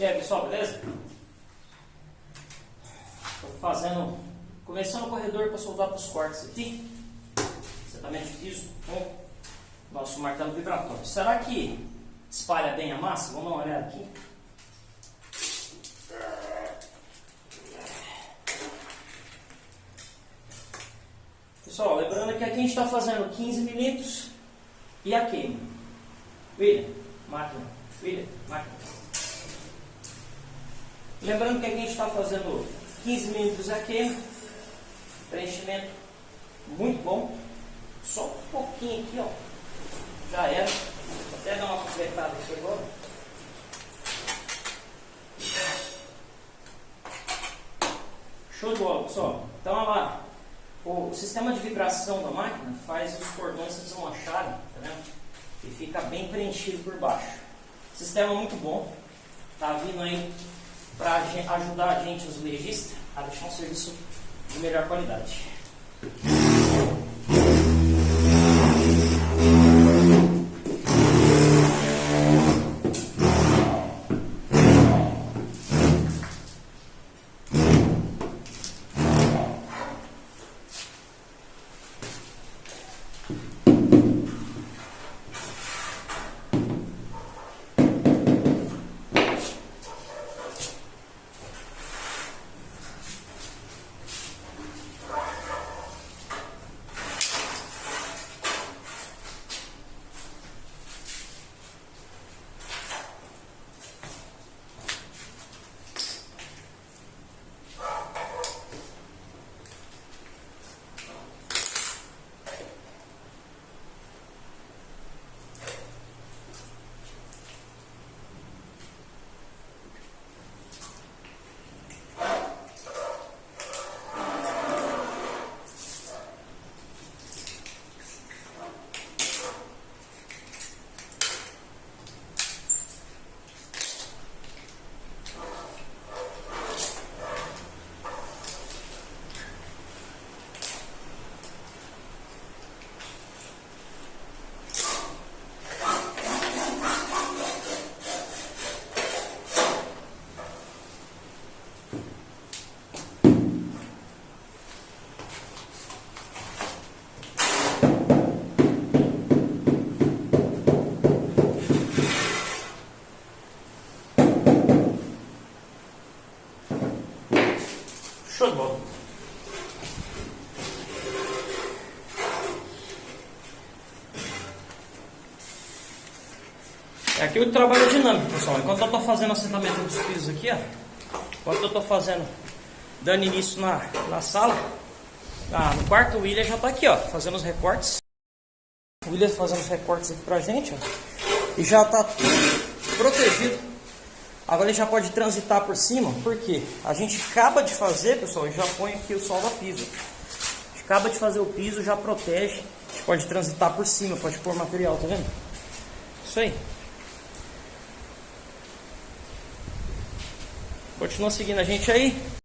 E aí pessoal, beleza? Estou fazendo, começando o corredor para soltar os cortes aqui, exatamente isso, com né? nosso martelo vibratório. Será que espalha bem a massa? Vamos dar uma olhada aqui. Pessoal, lembrando que aqui a gente está fazendo 15 minutos e a queima. William, máquina. William, máquina. Lembrando que aqui a gente está fazendo 15 milímetros a queima. Preenchimento muito bom. Só um pouquinho aqui, ó. Já era. Vou até dar uma completada aqui agora. Show de bola, pessoal. Então, olha lá. O sistema de vibração da máquina faz os cordões se deslocharem, tá vendo? E fica bem preenchido por baixo. Sistema muito bom. Tá vindo aí para ajudar a gente, os legistas, a deixar um serviço de melhor qualidade. Show de bola. É aqui o trabalho dinâmico, pessoal. Enquanto eu estou fazendo assentamento dos pisos aqui, ó. Enquanto eu estou fazendo, dando início na, na sala, ah, no quarto, o William já está aqui, ó, fazendo os recortes. O William fazendo os recortes aqui pra gente, ó. E já está protegido Agora ele já pode transitar por cima, porque a gente acaba de fazer, pessoal, e já põe aqui o sol da piso. A gente acaba de fazer o piso, já protege. A gente pode transitar por cima, pode pôr material, tá vendo? Isso aí. Continua seguindo a gente aí.